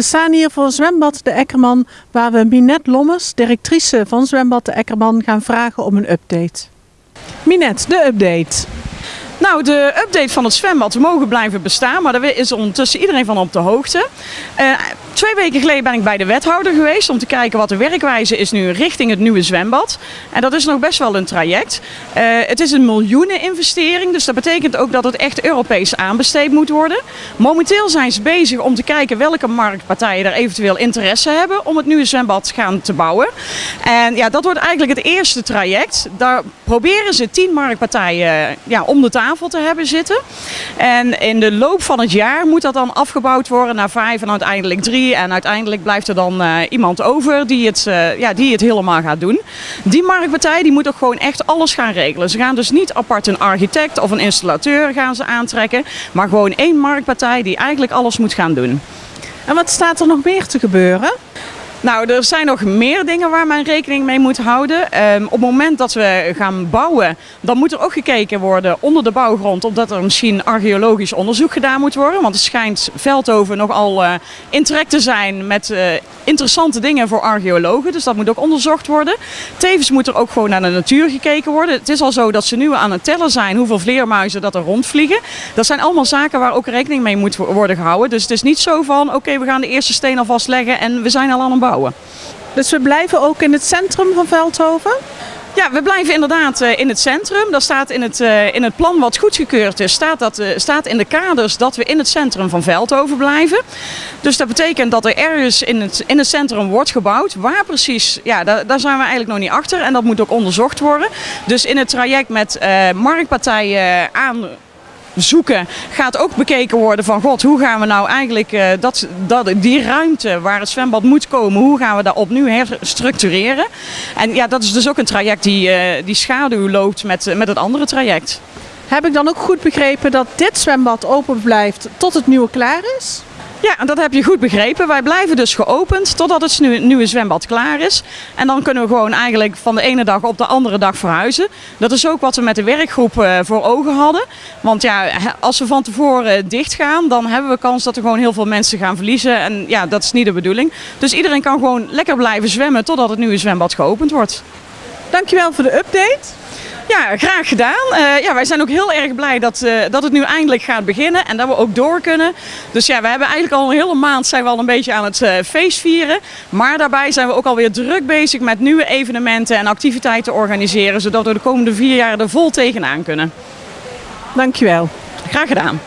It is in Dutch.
We staan hier voor zwembad De Ekkerman, waar we Minette Lommers, directrice van zwembad De Ekkerman, gaan vragen om een update. Minette, de update. Nou, de update van het zwembad. We mogen blijven bestaan, maar daar is ondertussen iedereen van op de hoogte. Uh, twee weken geleden ben ik bij de wethouder geweest om te kijken wat de werkwijze is nu richting het nieuwe zwembad. En dat is nog best wel een traject. Uh, het is een miljoenen investering, dus dat betekent ook dat het echt Europees aanbesteed moet worden. Momenteel zijn ze bezig om te kijken welke marktpartijen er eventueel interesse hebben om het nieuwe zwembad gaan te bouwen. En ja, dat wordt eigenlijk het eerste traject. Daar proberen ze tien marktpartijen ja, om de tafel te hebben zitten. En in de loop van het jaar moet dat dan afgebouwd worden naar vijf en uiteindelijk drie. En uiteindelijk blijft er dan uh, iemand over die het, uh, ja, die het helemaal gaat doen. Die marktpartij die moet ook gewoon echt alles gaan regelen. Ze gaan dus niet apart een architect of een installateur gaan ze aantrekken. Maar gewoon één marktpartij die eigenlijk alles moet gaan doen. En wat staat er nog meer te gebeuren? Nou, er zijn nog meer dingen waar men rekening mee moet houden. Um, op het moment dat we gaan bouwen, dan moet er ook gekeken worden onder de bouwgrond, omdat er misschien archeologisch onderzoek gedaan moet worden. Want het schijnt Veldhoven nogal uh, in trek te zijn met uh, interessante dingen voor archeologen. Dus dat moet ook onderzocht worden. Tevens moet er ook gewoon naar de natuur gekeken worden. Het is al zo dat ze nu aan het tellen zijn hoeveel vleermuizen dat er rondvliegen. Dat zijn allemaal zaken waar ook rekening mee moet worden gehouden. Dus het is niet zo van, oké, we gaan de eerste steen alvast leggen en we zijn al aan het Dus we blijven ook in het centrum van Veldhoven? Ja, we blijven inderdaad in het centrum. Dat staat in het, in het plan wat goedgekeurd is, staat, dat, staat in de kaders dat we in het centrum van Veldhoven blijven. Dus dat betekent dat er ergens in het, in het centrum wordt gebouwd. Waar precies, ja, daar, daar zijn we eigenlijk nog niet achter en dat moet ook onderzocht worden. Dus in het traject met marktpartijen aan zoeken gaat ook bekeken worden van god, hoe gaan we nou eigenlijk uh, dat, dat, die ruimte waar het zwembad moet komen, hoe gaan we dat opnieuw herstructureren. En ja, dat is dus ook een traject die, uh, die schaduw loopt met, met het andere traject. Heb ik dan ook goed begrepen dat dit zwembad open blijft tot het nieuwe klaar is? Ja, dat heb je goed begrepen. Wij blijven dus geopend totdat het nieuwe zwembad klaar is. En dan kunnen we gewoon eigenlijk van de ene dag op de andere dag verhuizen. Dat is ook wat we met de werkgroep uh, voor ogen hadden. Want ja, als we van tevoren dicht gaan, dan hebben we kans dat er gewoon heel veel mensen gaan verliezen. En ja, dat is niet de bedoeling. Dus iedereen kan gewoon lekker blijven zwemmen totdat het nieuwe zwembad geopend wordt. Dankjewel voor de update. Ja, graag gedaan. Uh, ja, wij zijn ook heel erg blij dat, uh, dat het nu eindelijk gaat beginnen en dat we ook door kunnen. Dus ja, we hebben eigenlijk al een hele maand zijn we al een beetje aan het uh, feest vieren. Maar daarbij zijn we ook alweer druk bezig met nieuwe evenementen en activiteiten organiseren. Zodat we de komende vier jaar er vol tegenaan kunnen. Dankjewel. Graag gedaan.